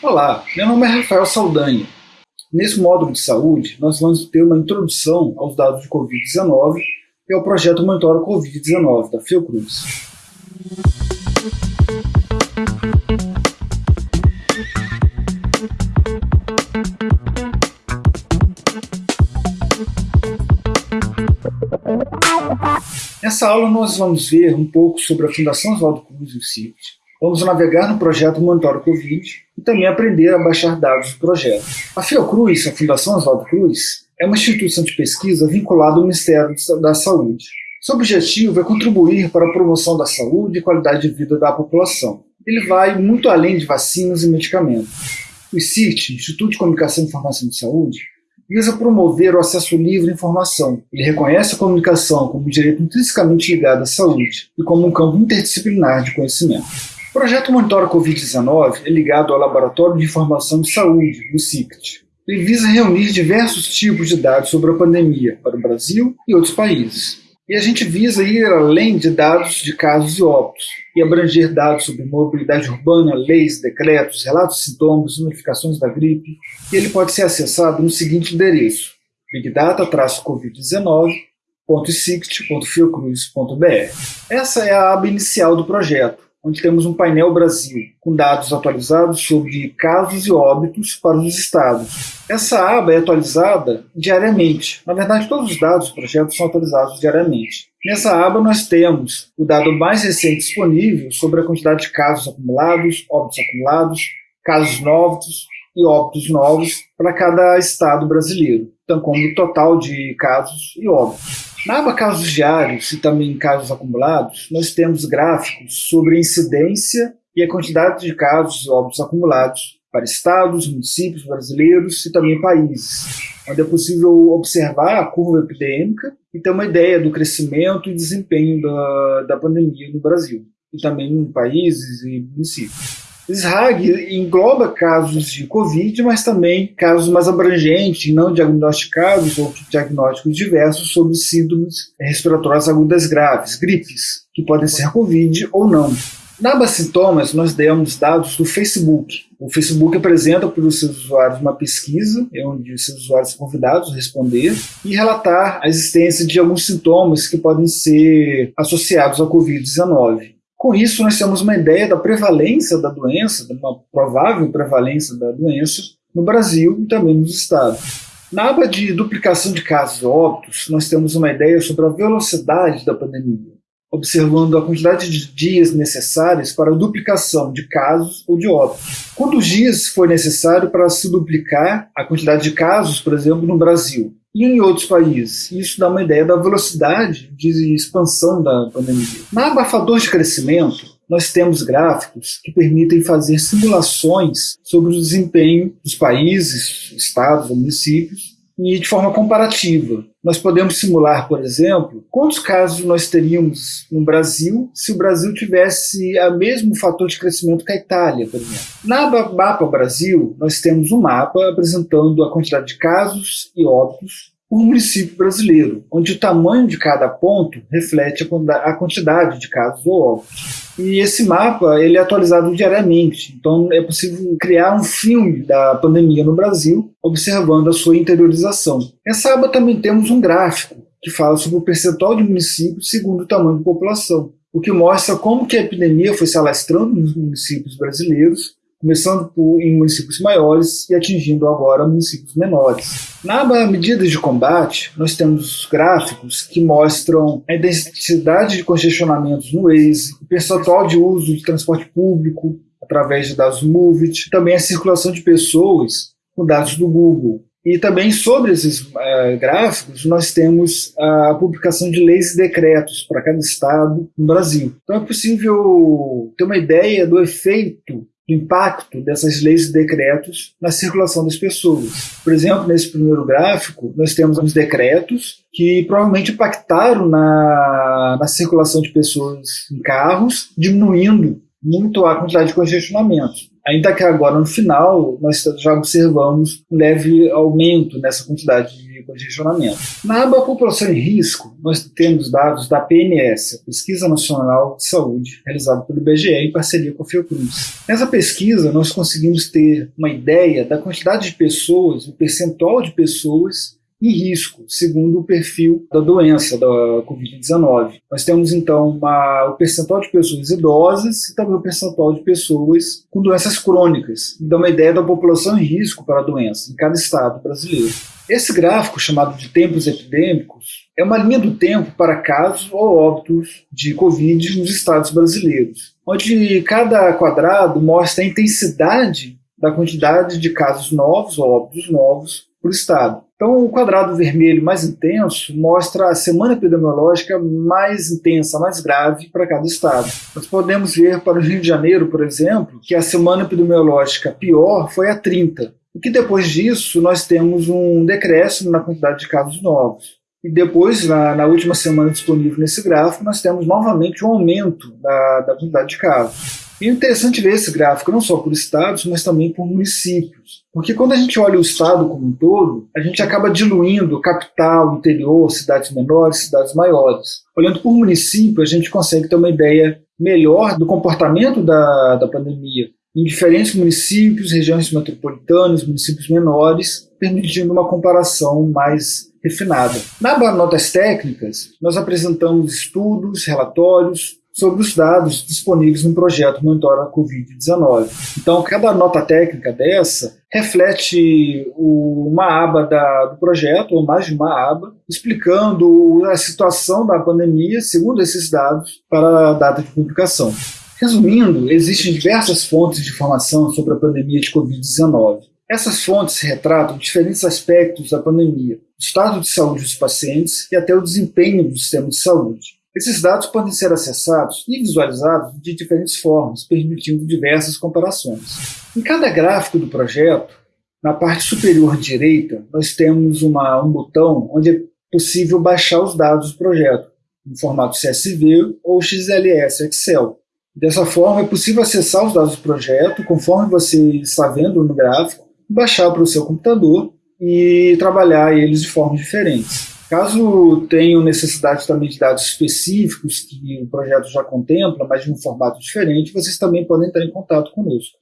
Olá, meu nome é Rafael Saldanha. Nesse módulo de saúde, nós vamos ter uma introdução aos dados de Covid-19 e ao projeto Monitora Covid-19 da Fiocruz. Nessa aula nós vamos ver um pouco sobre a Fundação Oswaldo Cruz e o CIT. Vamos navegar no projeto Monitora Covid e também aprender a baixar dados do projeto. A Fiocruz, a Fundação Oswaldo Cruz, é uma instituição de pesquisa vinculada ao Ministério da Saúde. Seu objetivo é contribuir para a promoção da saúde e qualidade de vida da população. Ele vai muito além de vacinas e medicamentos. O ICIT, Instituto de Comunicação e Informação de Saúde, visa promover o acesso livre à informação. Ele reconhece a comunicação como um direito intrinsecamente ligado à saúde e como um campo interdisciplinar de conhecimento. O projeto Monitora Covid-19 é ligado ao Laboratório de Informação de Saúde, o CICT. Ele visa reunir diversos tipos de dados sobre a pandemia para o Brasil e outros países. E a gente visa ir além de dados de casos e óbitos, e abranger dados sobre mobilidade urbana, leis, decretos, relatos de sintomas, notificações da gripe, e ele pode ser acessado no seguinte endereço, bigdata-covid19.sict.fiocruz.br. Essa é a aba inicial do projeto, onde temos um painel Brasil, com dados atualizados sobre casos e óbitos para os estados. Essa aba é atualizada diariamente. Na verdade, todos os dados do projeto são atualizados diariamente. Nessa aba nós temos o dado mais recente disponível sobre a quantidade de casos acumulados, óbitos acumulados, casos novos e óbitos novos para cada estado brasileiro, então como o total de casos e óbitos. Na aba casos diários e também casos acumulados, nós temos gráficos sobre a incidência e a quantidade de casos e óbitos acumulados para estados, municípios brasileiros e também países, onde é possível observar a curva epidêmica e ter uma ideia do crescimento e desempenho da, da pandemia no Brasil, e também em países e municípios. SRAG engloba casos de Covid, mas também casos mais abrangentes, não diagnosticados ou diagnósticos diversos sobre síndromes respiratórias agudas graves, gripes, que podem ser Covid ou não. Na sintomas, nós demos dados do Facebook. O Facebook apresenta para os seus usuários uma pesquisa, onde os seus usuários são convidados a responder e relatar a existência de alguns sintomas que podem ser associados à Covid-19. Com isso, nós temos uma ideia da prevalência da doença, de uma provável prevalência da doença no Brasil e também nos estados. Na aba de duplicação de casos óbitos, nós temos uma ideia sobre a velocidade da pandemia, observando a quantidade de dias necessários para a duplicação de casos ou de óbitos. Quantos dias foi necessário para se duplicar a quantidade de casos, por exemplo, no Brasil? E em outros países. Isso dá uma ideia da velocidade de expansão da pandemia. Na abafador de crescimento, nós temos gráficos que permitem fazer simulações sobre o desempenho dos países, estados municípios e de forma comparativa. Nós podemos simular, por exemplo, quantos casos nós teríamos no Brasil se o Brasil tivesse o mesmo fator de crescimento que a Itália, por exemplo. Na Mapa Brasil, nós temos um mapa apresentando a quantidade de casos e óbitos por município brasileiro, onde o tamanho de cada ponto reflete a quantidade de casos ou óbitos. E esse mapa ele é atualizado diariamente, então é possível criar um filme da pandemia no Brasil, observando a sua interiorização. Nessa aba também temos um gráfico que fala sobre o percentual de municípios segundo o tamanho da população, o que mostra como que a epidemia foi se alastrando nos municípios brasileiros começando por, em municípios maiores e atingindo agora municípios menores. Na aba Medidas de Combate, nós temos gráficos que mostram a intensidade de congestionamentos no Waze, o percentual de uso de transporte público através de dados Movit, também a circulação de pessoas com dados do Google. E também sobre esses uh, gráficos, nós temos a publicação de leis e decretos para cada estado no Brasil. Então é possível ter uma ideia do efeito impacto dessas leis e decretos na circulação das pessoas. Por exemplo, nesse primeiro gráfico, nós temos os decretos que provavelmente impactaram na, na circulação de pessoas em carros, diminuindo muito a quantidade de congestionamento. Ainda que agora, no final, nós já observamos um leve aumento nessa quantidade de congestionamento. Na aba População em Risco, nós temos dados da PNS, Pesquisa Nacional de Saúde, realizada pelo IBGE em parceria com a Fiocruz. Nessa pesquisa, nós conseguimos ter uma ideia da quantidade de pessoas, o percentual de pessoas em risco, segundo o perfil da doença, da Covid-19. Nós temos, então, uma, o percentual de pessoas idosas e também o percentual de pessoas com doenças crônicas, que dá uma ideia da população em risco para a doença, em cada estado brasileiro. Esse gráfico, chamado de tempos epidêmicos, é uma linha do tempo para casos ou óbitos de Covid nos estados brasileiros, onde cada quadrado mostra a intensidade da quantidade de casos novos óbitos novos por estado. Então, o quadrado vermelho mais intenso mostra a semana epidemiológica mais intensa, mais grave para cada estado. Nós podemos ver para o Rio de Janeiro, por exemplo, que a semana epidemiológica pior foi a 30, e que depois disso nós temos um decréscimo na quantidade de casos novos. E depois, na, na, última semana disponível nesse gráfico, nós temos novamente um aumento da, da quantidade de casos. E é interessante ver esse gráfico não só por estados, mas também por municípios. Porque quando a gente olha o estado como um todo, a gente acaba diluindo capital, interior, cidades menores, cidades maiores. Olhando por município, a gente consegue ter uma ideia melhor do comportamento da, da pandemia em diferentes municípios, regiões metropolitanas, municípios menores, permitindo uma comparação mais refinada. Na Notas Técnicas, nós apresentamos estudos, relatórios, sobre os dados disponíveis no projeto Monitora Covid-19. Então, cada nota técnica dessa reflete uma aba da, do projeto, ou mais de uma aba, explicando a situação da pandemia segundo esses dados para a data de publicação. Resumindo, existem diversas fontes de informação sobre a pandemia de Covid-19. Essas fontes retratam diferentes aspectos da pandemia, o estado de saúde dos pacientes e até o desempenho do sistema de saúde. Esses dados podem ser acessados e visualizados de diferentes formas, permitindo diversas comparações. Em cada gráfico do projeto, na parte superior direita, nós temos uma, um botão onde é possível baixar os dados do projeto, em formato CSV ou XLS Excel. Dessa forma, é possível acessar os dados do projeto conforme você está vendo no gráfico, baixar para o seu computador e trabalhar eles de formas diferentes. Caso tenham necessidade também de dados específicos que o projeto já contempla, mas de um formato diferente, vocês também podem entrar em contato conosco.